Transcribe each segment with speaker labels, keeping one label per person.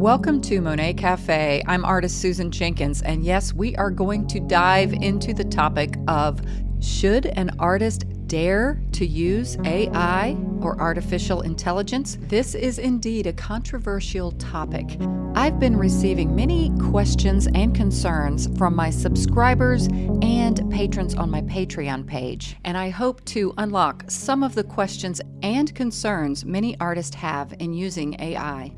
Speaker 1: Welcome to Monet Cafe. I'm artist Susan Jenkins, and yes, we are going to dive into the topic of should an artist dare to use AI or artificial intelligence? This is indeed a controversial topic. I've been receiving many questions and concerns from my subscribers and patrons on my Patreon page, and I hope to unlock some of the questions and concerns many artists have in using AI.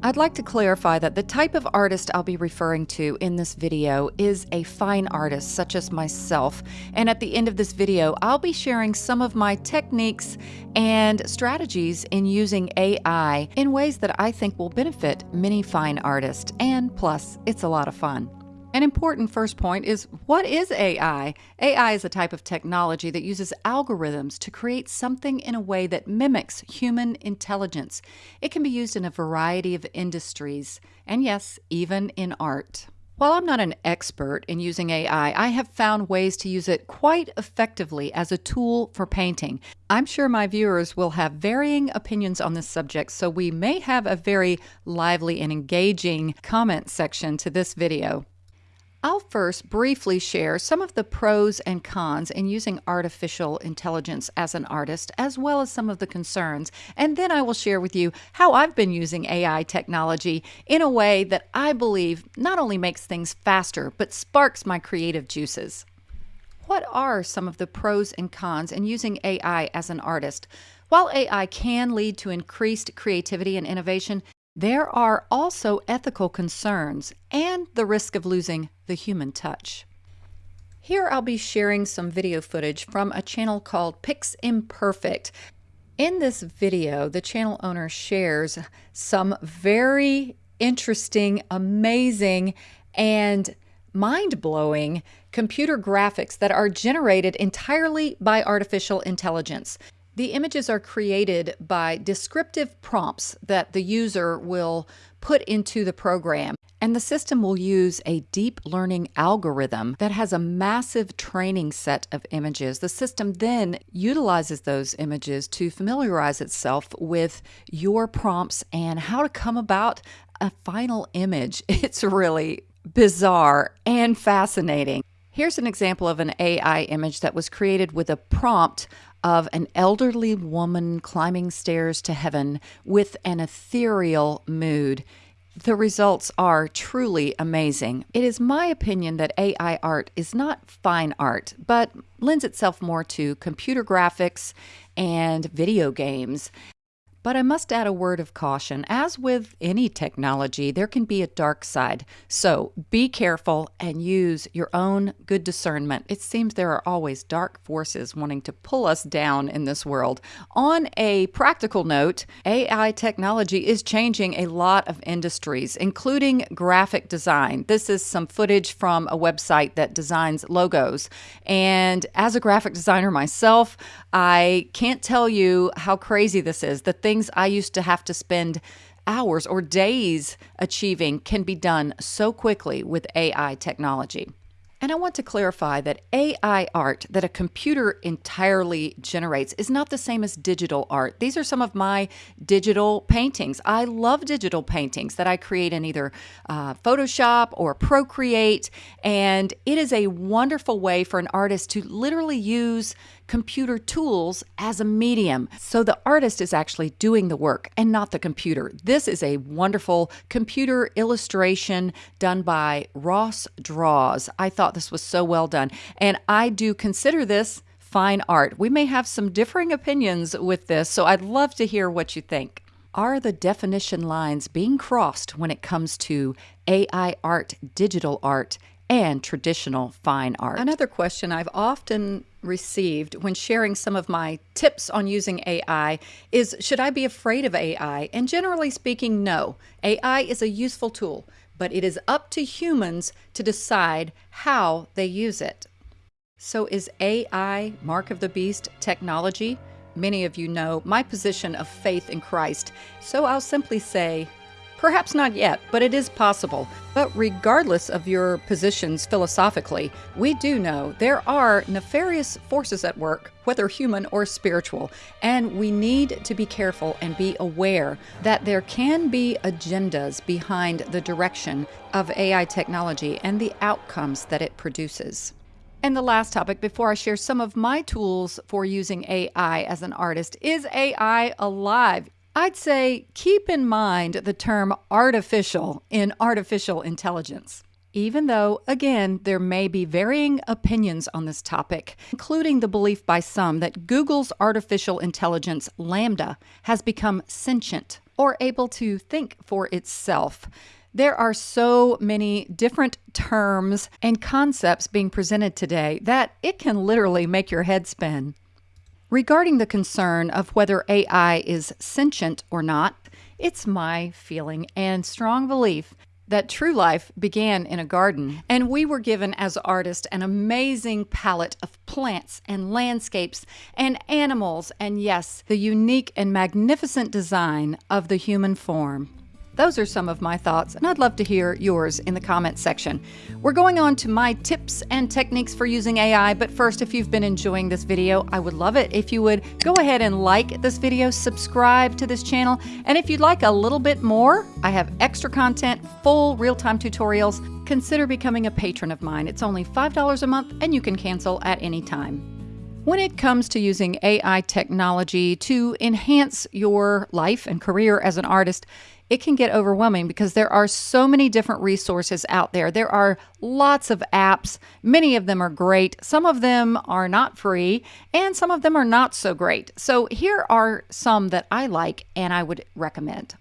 Speaker 1: I'd like to clarify that the type of artist I'll be referring to in this video is a fine artist such as myself, and at the end of this video I'll be sharing some of my techniques and strategies in using AI in ways that I think will benefit many fine artists, and plus it's a lot of fun. An important first point is what is AI? AI is a type of technology that uses algorithms to create something in a way that mimics human intelligence. It can be used in a variety of industries, and yes, even in art. While I'm not an expert in using AI, I have found ways to use it quite effectively as a tool for painting. I'm sure my viewers will have varying opinions on this subject, so we may have a very lively and engaging comment section to this video. I'll first briefly share some of the pros and cons in using artificial intelligence as an artist, as well as some of the concerns, and then I will share with you how I've been using AI technology in a way that I believe not only makes things faster, but sparks my creative juices. What are some of the pros and cons in using AI as an artist? While AI can lead to increased creativity and innovation, there are also ethical concerns and the risk of losing the human touch. Here I'll be sharing some video footage from a channel called PiXimperfect. In this video, the channel owner shares some very interesting, amazing, and mind blowing computer graphics that are generated entirely by artificial intelligence. The images are created by descriptive prompts that the user will put into the program. And the system will use a deep learning algorithm that has a massive training set of images. The system then utilizes those images to familiarize itself with your prompts and how to come about a final image. It's really bizarre and fascinating. Here's an example of an AI image that was created with a prompt of an elderly woman climbing stairs to heaven with an ethereal mood. The results are truly amazing. It is my opinion that AI art is not fine art, but lends itself more to computer graphics and video games. But I must add a word of caution. As with any technology, there can be a dark side. So be careful and use your own good discernment. It seems there are always dark forces wanting to pull us down in this world. On a practical note, AI technology is changing a lot of industries, including graphic design. This is some footage from a website that designs logos. And as a graphic designer myself, I can't tell you how crazy this is. The things I used to have to spend hours or days achieving can be done so quickly with AI technology. And I want to clarify that AI art that a computer entirely generates is not the same as digital art. These are some of my digital paintings. I love digital paintings that I create in either uh, Photoshop or Procreate. And it is a wonderful way for an artist to literally use computer tools as a medium. So the artist is actually doing the work and not the computer. This is a wonderful computer illustration done by Ross Draws. I thought this was so well done. And I do consider this fine art. We may have some differing opinions with this, so I'd love to hear what you think. Are the definition lines being crossed when it comes to AI art, digital art, and traditional fine art. Another question I've often received when sharing some of my tips on using AI is Should I be afraid of AI? And generally speaking, no. AI is a useful tool, but it is up to humans to decide how they use it. So, is AI Mark of the Beast technology? Many of you know my position of faith in Christ, so I'll simply say Perhaps not yet, but it is possible. But regardless of your positions philosophically, we do know there are nefarious forces at work, whether human or spiritual, and we need to be careful and be aware that there can be agendas behind the direction of AI technology and the outcomes that it produces. And the last topic before I share some of my tools for using AI as an artist is AI alive? I'd say keep in mind the term artificial in artificial intelligence. Even though, again, there may be varying opinions on this topic, including the belief by some that Google's artificial intelligence, LaMDA, has become sentient or able to think for itself. There are so many different terms and concepts being presented today that it can literally make your head spin. Regarding the concern of whether AI is sentient or not, it's my feeling and strong belief that true life began in a garden, and we were given as artists an amazing palette of plants and landscapes and animals, and yes, the unique and magnificent design of the human form. Those are some of my thoughts, and I'd love to hear yours in the comments section. We're going on to my tips and techniques for using AI, but first, if you've been enjoying this video, I would love it if you would go ahead and like this video, subscribe to this channel, and if you'd like a little bit more, I have extra content, full real-time tutorials. Consider becoming a patron of mine. It's only $5 a month, and you can cancel at any time. When it comes to using AI technology to enhance your life and career as an artist, it can get overwhelming because there are so many different resources out there. There are lots of apps. Many of them are great. Some of them are not free, and some of them are not so great. So, here are some that I like and I would recommend.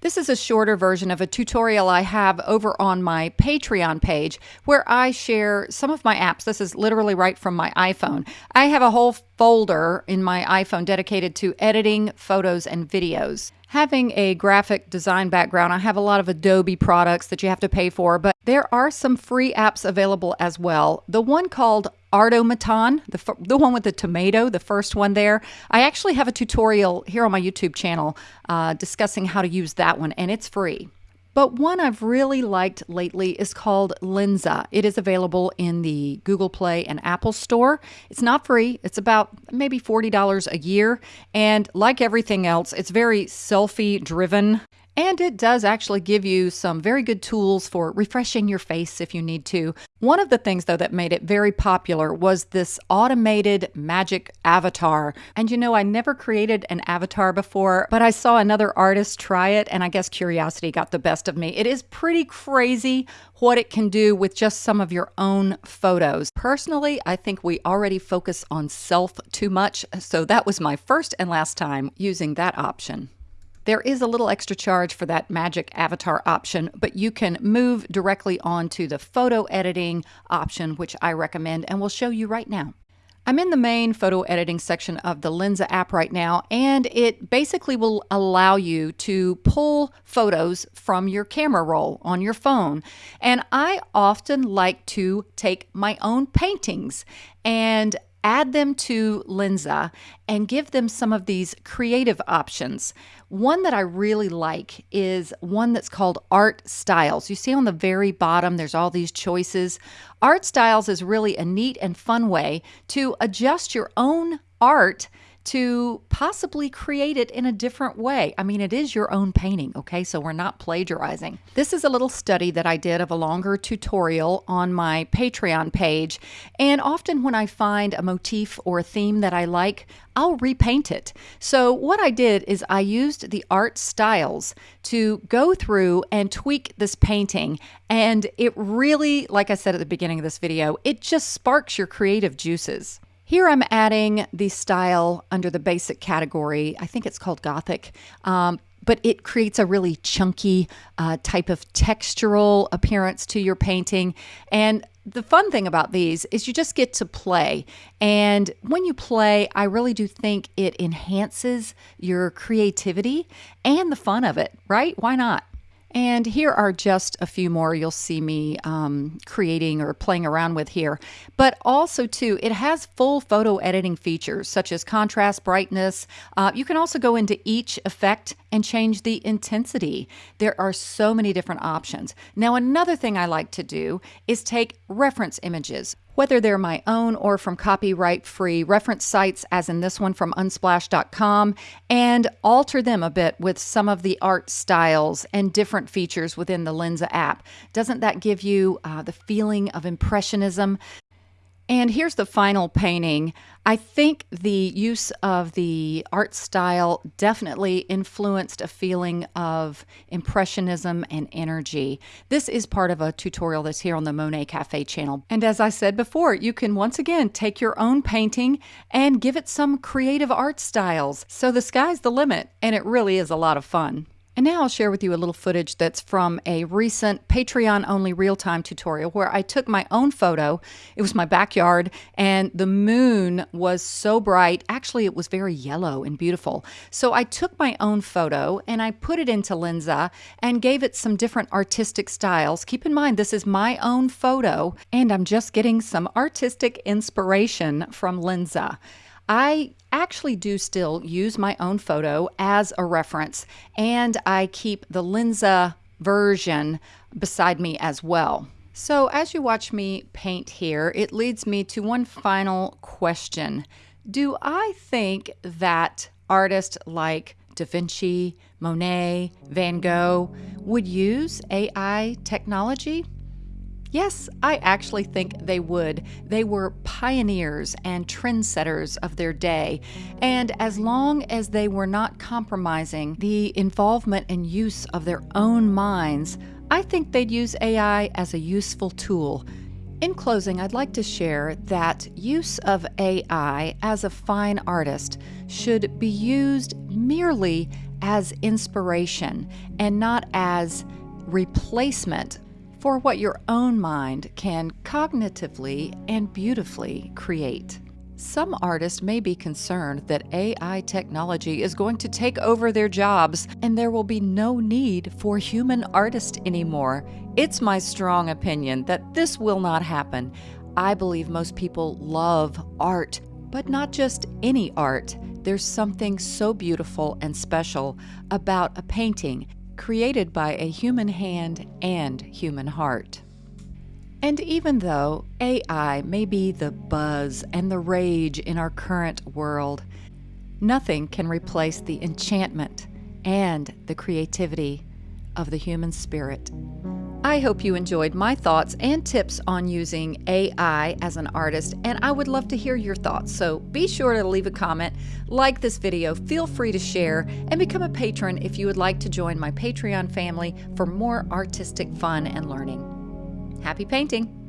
Speaker 1: This is a shorter version of a tutorial I have over on my Patreon page where I share some of my apps. This is literally right from my iPhone. I have a whole folder in my iPhone dedicated to editing photos and videos having a graphic design background, I have a lot of Adobe products that you have to pay for, but there are some free apps available as well. The one called Artomaton, the, the one with the tomato, the first one there. I actually have a tutorial here on my YouTube channel uh, discussing how to use that one, and it's free. But one I've really liked lately is called Lensa. It is available in the Google Play and Apple Store. It's not free, it's about maybe $40 a year. And like everything else, it's very selfie driven. And it does actually give you some very good tools for refreshing your face if you need to. One of the things, though, that made it very popular was this automated magic avatar. And you know, I never created an avatar before, but I saw another artist try it, and I guess curiosity got the best of me. It is pretty crazy what it can do with just some of your own photos. Personally, I think we already focus on self too much, so that was my first and last time using that option. There is a little extra charge for that magic avatar option, but you can move directly on to the photo editing option, which I recommend and will show you right now. I'm in the main photo editing section of the Lensa app right now, and it basically will allow you to pull photos from your camera roll on your phone. And I often like to take my own paintings and add them to Lensa and give them some of these creative options. One that I really like is one that's called Art Styles. You see on the very bottom, there's all these choices. Art Styles is really a neat and fun way to adjust your own art to possibly create it in a different way. I mean, it is your own painting, okay? So we're not plagiarizing. This is a little study that I did of a longer tutorial on my Patreon page. And often when I find a motif or a theme that I like, I'll repaint it. So what I did is I used the art styles to go through and tweak this painting. And it really, like I said at the beginning of this video, it just sparks your creative juices. Here I'm adding the style under the basic category. I think it's called Gothic. Um, but it creates a really chunky uh, type of textural appearance to your painting. And the fun thing about these is you just get to play. And when you play, I really do think it enhances your creativity and the fun of it, right? Why not? And here are just a few more you'll see me um, creating or playing around with here. But also, too, it has full photo editing features such as contrast, brightness. Uh, you can also go into each effect and change the intensity. There are so many different options. Now, another thing I like to do is take reference images whether they're my own or from copyright free reference sites, as in this one from unsplash.com, and alter them a bit with some of the art styles and different features within the Lensa app. Doesn't that give you uh, the feeling of Impressionism? And here's the final painting. I think the use of the art style definitely influenced a feeling of impressionism and energy. This is part of a tutorial that's here on the Monet Cafe channel. And as I said before, you can once again take your own painting and give it some creative art styles. So the sky's the limit, and it really is a lot of fun. And now I'll share with you a little footage that's from a recent Patreon only real time tutorial where I took my own photo. It was my backyard, and the moon was so bright. Actually, it was very yellow and beautiful. So I took my own photo and I put it into Lensa and gave it some different artistic styles. Keep in mind, this is my own photo, and I'm just getting some artistic inspiration from Lensa. I actually do still use my own photo as a reference, and I keep the Lensa version beside me as well. So, as you watch me paint here, it leads me to one final question Do I think that artists like Da Vinci, Monet, Van Gogh would use AI technology? Yes, I actually think they would. They were pioneers and trendsetters of their day. And as long as they were not compromising the involvement and use of their own minds, I think they'd use AI as a useful tool. In closing, I'd like to share that use of AI as a fine artist should be used merely as inspiration and not as replacement for what your own mind can cognitively and beautifully create. Some artists may be concerned that AI technology is going to take over their jobs and there will be no need for human artists anymore. It's my strong opinion that this will not happen. I believe most people love art, but not just any art. There's something so beautiful and special about a painting created by a human hand and human heart. And even though AI may be the buzz and the rage in our current world, nothing can replace the enchantment and the creativity of the human spirit. I hope you enjoyed my thoughts and tips on using AI as an artist, and I would love to hear your thoughts. So be sure to leave a comment, like this video, feel free to share, and become a patron if you would like to join my Patreon family for more artistic fun and learning. Happy painting!